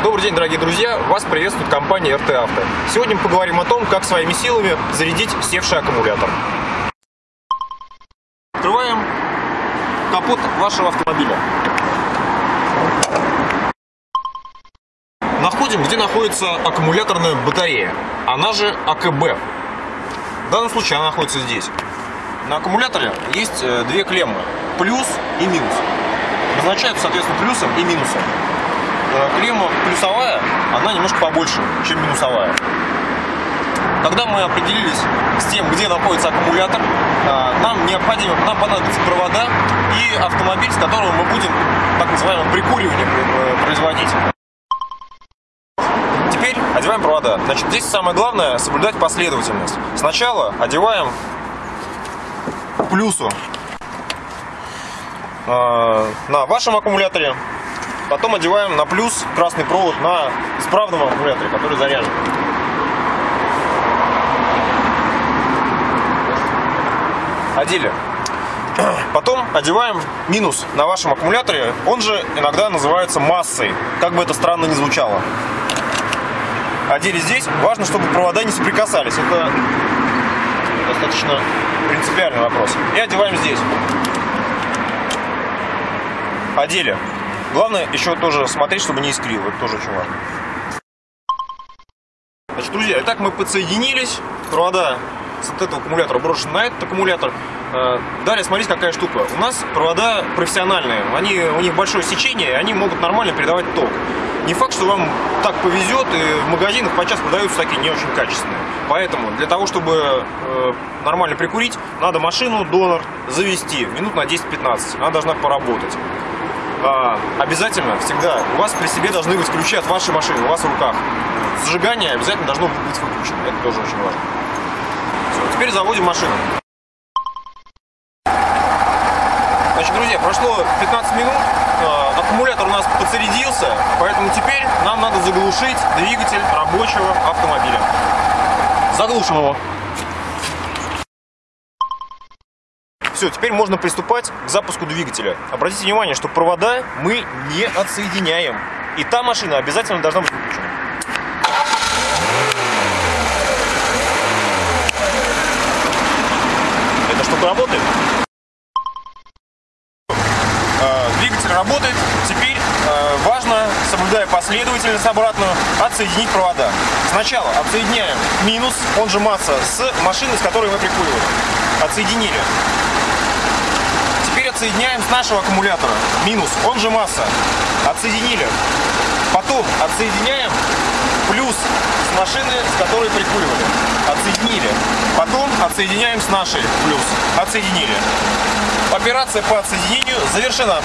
Добрый день, дорогие друзья! Вас приветствует компания РТ Авто. Сегодня мы поговорим о том, как своими силами зарядить севший аккумулятор. Открываем капот вашего автомобиля. Находим, где находится аккумуляторная батарея, она же АКБ. В данном случае она находится здесь. На аккумуляторе есть э, две клеммы, плюс и минус. Назначаются, соответственно, плюсом и минусом. Э, клемма плюсовая, она немножко побольше, чем минусовая. Когда мы определились с тем, где находится аккумулятор, э, нам необходимо, нам понадобятся провода и автомобиль, с которым мы будем так называемое прикуривание производить. Теперь одеваем провода. Значит, здесь самое главное соблюдать последовательность. Сначала одеваем плюсу э, на вашем аккумуляторе, потом одеваем на плюс красный провод на исправном аккумуляторе, который заряжен. Одели. Потом одеваем минус на вашем аккумуляторе, он же иногда называется массой, как бы это странно ни звучало. Одели здесь, важно, чтобы провода не соприкасались, это достаточно принципиальный вопрос. И одеваем здесь. Одели. Главное еще тоже смотреть, чтобы не искрило. Это тоже очень важно. Значит, друзья, итак мы подсоединились. Провода с вот этого аккумулятора брошены на этот аккумулятор. Э, далее, смотрите, какая штука. У нас провода профессиональные. Они, у них большое сечение, и они могут нормально передавать ток. Не факт, что вам так повезет, и в магазинах подчас продаются такие не очень качественные. Поэтому для того, чтобы э, нормально прикурить, надо машину, донор завести минут на 10-15. Она должна поработать. А, обязательно, всегда, у вас при себе должны быть ключи от вашей машины, у вас в руках. Зажигание обязательно должно быть выключено. Это тоже очень важно. Все, теперь заводим машину. Значит, друзья, прошло 15 минут, э, аккумулятор у нас подзарядился, поэтому теперь нам надо заглушить двигатель рабочего автомобиля. Заглушим его. Все, теперь можно приступать к запуску двигателя. Обратите внимание, что провода мы не отсоединяем. И та машина обязательно должна быть выключена. Эта штука работает? А, двигатель работает. Теперь а, важно, соблюдая последовательность обратную, отсоединить провода. Сначала отсоединяем минус, он же масса, с машины, с которой мы прикуривали. Отсоединили. Теперь отсоединяем с нашего аккумулятора. Минус, он же масса. Отсоединили. Потом отсоединяем плюс с машины, с которой прикуривали. Отсоединили. Потом отсоединяем с нашей плюс. Отсоединили. Операция по отсоединению завершена.